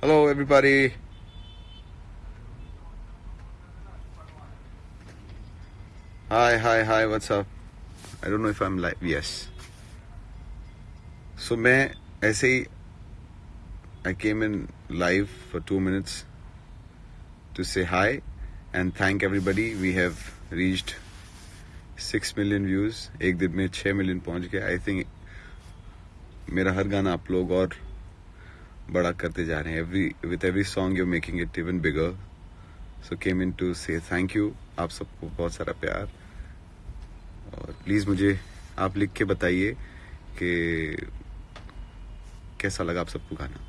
Hello, everybody. Hi, hi, hi. What's up? I don't know if I'm live. Yes. So मैं ऐसे ही I came in live for two minutes to say hi and thank everybody. We have reached six million views. एक दिन में छः million पहुंच गया. I think मेरा हर गाना आप लोग और बड़ा करते जा रहे हैं. Every with every song you making it even bigger so came in to say thank you आप सबको बहुत सारा प्यार। और प्लीज़ मुझे आप लिख के बताइए कि कैसा लगा आप सबको गाना?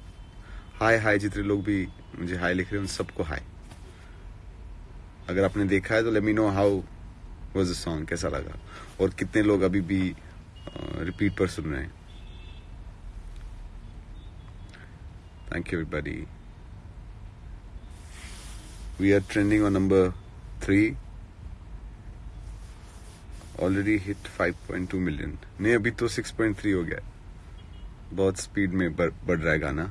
हाय हाय जितने लोग भी मुझे हाय लिख रहे हैं, उन सबको हाय अगर आपने देखा है तो let me know how was the song कैसा लगा? और कितने लोग अभी भी रिपीट पर सुन रहे हैं। Thank you everybody we are trending on number three already hit 5.2 million नहीं अभी तो 6.3 हो गया। बहुत स्पीड में बढ़ बढ़ रहा है गाना।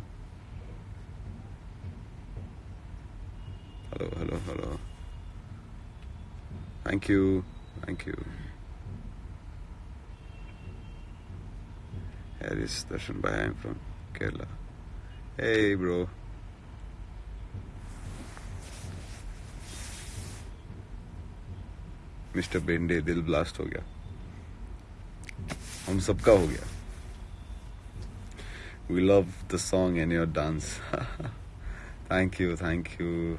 Hello hello hello thank you thank you Harris Darshan Bhai, I'm from Kerala. Hey, bro. Mister Bende दिल ब्लास्ट हो गया। हम सबका हो गया। We love the song and your dance thank you thank you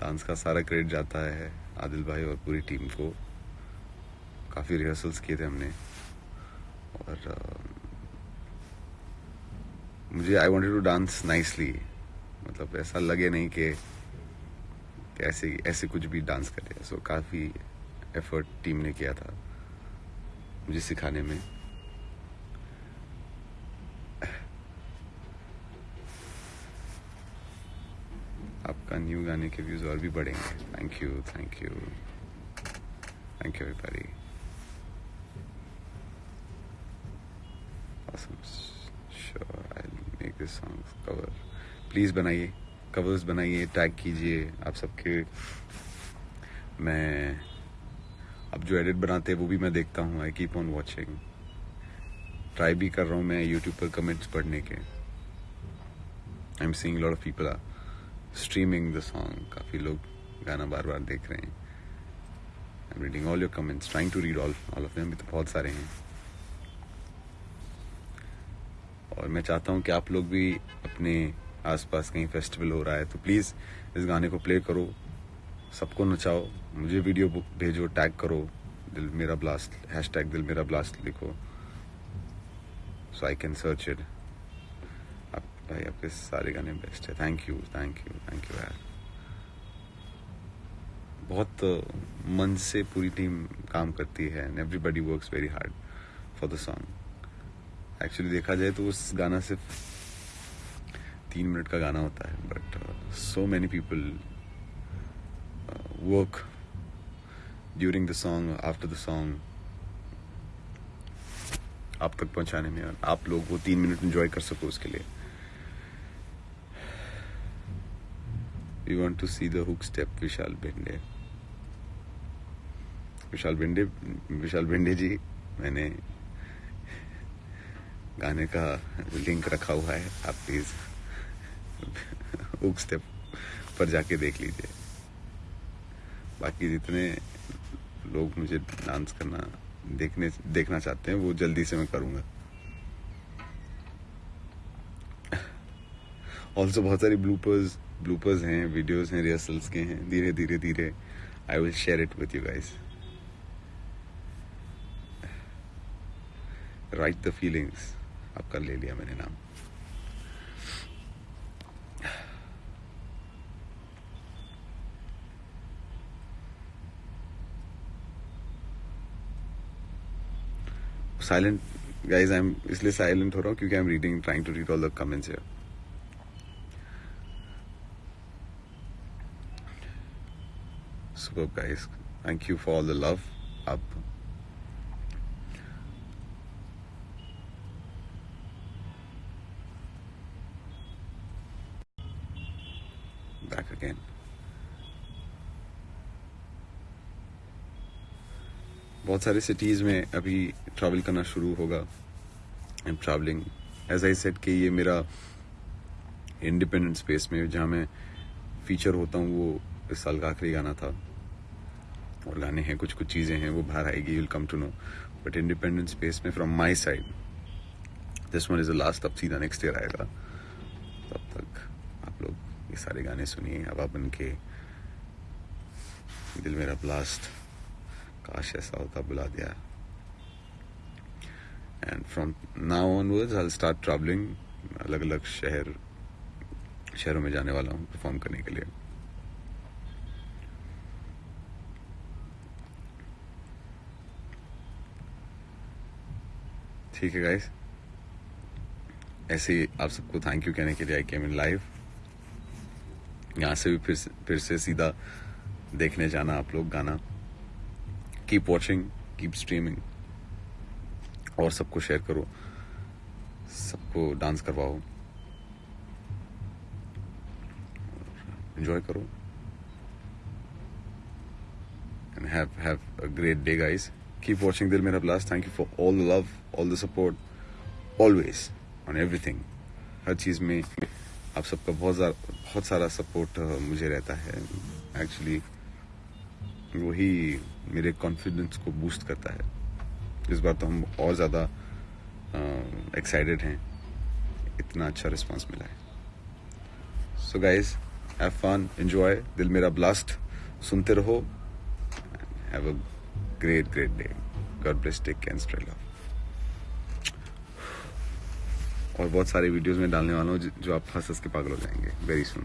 dance का सारा क्रेडिट जाता है आदिल भाई और पूरी टीम को। काफ़ी रिहर्सल्स किए थे हमने। और uh, मुझे I wanted to dance nicely मतलब ऐसा लगे नहीं कि ऐसे ऐसे कुछ भी डांस करे सो काफ़ी एफर्ट टीम ने किया था मुझे सिखाने में। आपका न्यू गाने के व्यूज़ और भी बढ़ेंगे। Thank you thank you thank you everybody awesome. Sure Make this song cover. Please बनाइए कवर्स बनाइए टैग कीजिए आप सबके। मैं अब जो एडिट बनाते हैं, वो भी मैं देखता हूँ I keep on watching try भी कर रहा हूँ मैं यूट्यूब पर कमेंट्स पढ़ने के। I am seeing lot of people are streaming the song काफ़ी लोग गाना बार बार देख रहे हैं। I am reading all your comments trying to read all all of them भी तो बहुत सारे हैं। और मैं चाहता हूँ कि आप लोग भी अपने आसपास कहीं फेस्टिवल हो रहा है तो प्लीज़ इस गाने को प्ले करो, सबको नचाओ, मुझे वीडियो भेजो टैग करो, दिल मेरा ब्लास्ट हैश टैग दिल मेरा ब्लास्ट लिखो so I can search it आप भाई, आपके सारे गाने बेस्ट है। Thank you thank you thank you यार। बहुत मन से पूरी टीम काम करती है and everybody works very hard for the song actually देखा जाए तो उस गाना सिर्फ़ तीन मिनट का गाना होता है but so many people work during the song after the song आप तक पहुँचाने में और आप लोग वो तीन मिनट एंजॉय कर सको उसके लिए। We want to see the hook step Vishal Bende Vishal Bende Vishal Bende ji, मैंने गाने का लिंक रखा हुआ है, आप प्लीज़ हुक स्टेप पर जाके देख लीजिए। बाकी जितने लोग मुझे डांस करना, देखने, देखना चाहते हैं, वो जल्दी से मैं करूँगा। ऑल्सो बहुत सारी ब्लूपर्स ब्लूपर्स हैं वीडियोस हैं रिहर्सल्स के हैं। धीरे धीरे धीरे I will share it with you guys right the feelings आपका ले लिया मैंने नाम। साइलेंट गाइज़ आई एम इसलिए साइलेंट हो रहा हूँ क्योंकि I am reading trying to read all the comments here super guys thank you for all the love आप बहुत सारे सिटीज़ में अभी ट्रैवल करना शुरू होगा। I am travelling as I said कि ये मेरा इंडिपेंडेंट स्पेस में जहाँ मैं फीचर होता हूँ, वो इस साल का आखिरी गाना था। और गाने हैं कुछ कुछ चीज़ें हैं, वो बाहर आएगी will come to know but independent space में from my side this one is the last अब सीधा नेक्स्ट ईयर आएगा। तब तक आप लोग ये सारे गाने सुनिए, हवा बन के, दिल मेरा ब्लास्ट काश ऐसा होता बुला दिया। And from now onwards I start travelling अलग अलग शहर शहरों में जाने वाला हूँ परफॉर्म करने के लिए। ठीक है गाइस ऐसे आप सबको थैंक यू कहने के लिए आई केम इन लाइव यहाँ से भी फिर से, फिर से सीधा देखने जाना आप लोग गाना। कीप वॉचिंग कीप स्ट्रीमिंग और सबको शेयर करो। सबको डांस करवाओ। एंजॉय करो। And have have a great day guys keep watching दिल मेरा blast thank you for all the love all the support always on everything हर चीज़ में आप सबका बहुत बहुत सारा सपोर्ट uh, मुझे रहता है। एक्चुअली वही मेरे कॉन्फिडेंस को बूस्ट करता है। इस बार तो हम और ज़्यादा एक्साइटेड हैं। इतना अच्छा रिस्पांस मिला है। So guys have fun enjoy दिल मेरा ब्लास्ट सुनते रहो। Have a great great day God bless take can spread love और बहुत सारे वीडियोस में डालने वाला हूँ, जो आप हंस हंस के पागल हो जाएँगे। Very soon